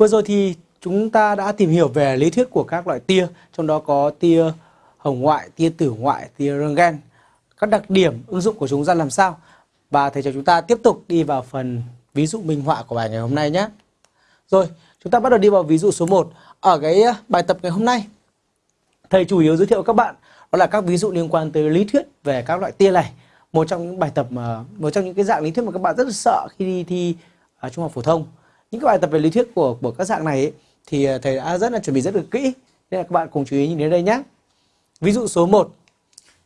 Vừa rồi thì chúng ta đã tìm hiểu về lý thuyết của các loại tia, trong đó có tia hồng ngoại, tia tử ngoại, tia röntgen, các đặc điểm ứng dụng của chúng ra làm sao. Và thầy cho chúng ta tiếp tục đi vào phần ví dụ minh họa của bài ngày hôm nay nhé. Rồi, chúng ta bắt đầu đi vào ví dụ số 1. Ở cái ờ, bài tập ngày hôm nay, thầy chủ yếu giới thiệu các bạn đó là các ví dụ liên quan tới lý thuyết về các loại tia này. Một trong những bài tập mà một trong những cái dạng lý thuyết mà các bạn rất là sợ khi đi thi ở trung học phổ thông. Những cái bài tập về lý thuyết của của các dạng này ấy, thì ờ, thầy đã rất là chuẩn bị rất là kỹ. Nên là các bạn cùng chú ý nhìn đến đây nhé ví dụ số 1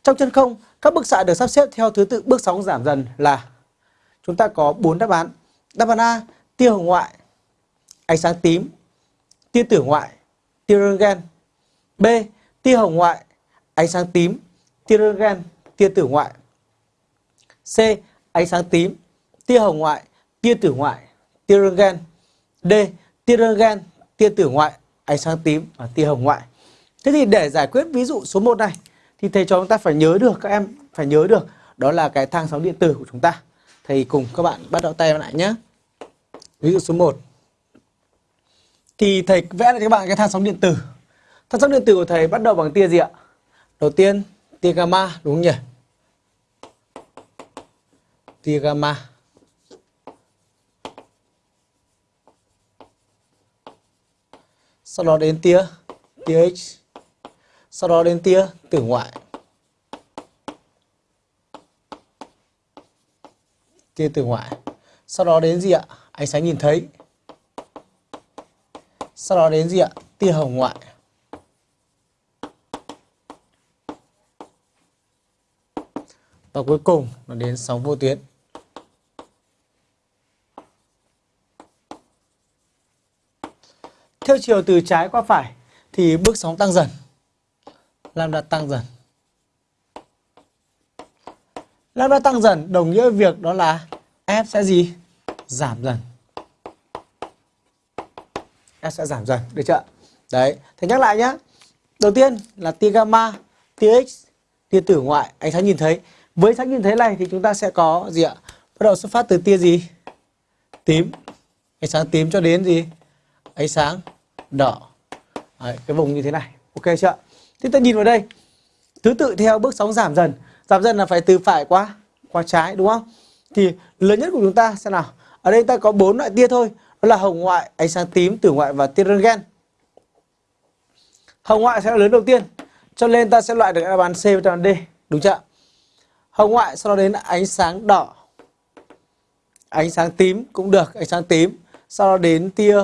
trong chân không các bức xạ được sắp xếp theo thứ tự bước sóng giảm dần là chúng ta có bốn đáp án. Đáp án A tia hồng ngoại ánh sáng tím tia tử ngoại tia röntgen B tia hồng ngoại ánh sáng tím tia röntgen tia tử ngoại. C ánh sáng tím tia hồng ngoại tia tử ngoại tia röntgen D tia röntgen tia tử ngoại, ánh sáng tím và tia hồng ngoại. Thế thì để giải quyết ví dụ số 1 này thì thầy cho chúng ta phải nhớ được các em phải nhớ được đó là cái thang sóng điện tử của chúng ta. Thầy cùng các bạn bắt đầu tay lại nhé. Ví dụ số 1. Thì thầy vẽ lại cho các bạn cái thang sóng điện tử. Thang sóng điện tử của thầy bắt đầu bằng tia gì ạ? Đầu tiên tia gamma đúng không nhỉ? Tia gamma. Sau đó đến tia tia X. Sau đó đến tia tử ngoại. Tia tử ngoại. Sau đó đến gì ạ? Ánh sáng nhìn thấy. Sau đó đến gì ạ? Tia hồng ngoại. Và cuối cùng là đến sóng vô tuyến. Theo chiều từ trái qua phải thì bước sóng tăng dần. Lambda tăng dần. Lambda tăng dần đồng nghĩa việc đó là F sẽ gì? Giảm dần. F sẽ giảm dần, được chưa? Đấy, thì nhắc lại nhá, Đầu tiên là tia gamma, tia X, tia tử ngoại, ánh sáng nhìn thấy. Với ánh sáng nhìn thấy này thì chúng ta sẽ có gì ạ? Bắt đầu xuất phát từ tia gì? Tím. Ánh sáng tím cho đến gì? Ánh sáng đỏ. Đấy, cái vùng như thế này. Ok chưa thế ta nhìn vào đây. Thứ tự theo bước sóng giảm dần. Giảm dần là phải từ phải qua qua trái đúng không? Thì lớn nhất của chúng ta sẽ nào. Ở đây ta có bốn loại tia thôi. Đó là hồng ngoại ánh sáng tím tử ngoại và tia röntgen hồng ngoại sẽ là lớn đầu tiên. Cho nên ta sẽ loại được đáp án C và đáp án D. Đúng chưa hồng ngoại sau đó đến ánh sáng đỏ. Ánh sáng tím cũng được ánh sáng tím. Sau đó đến tia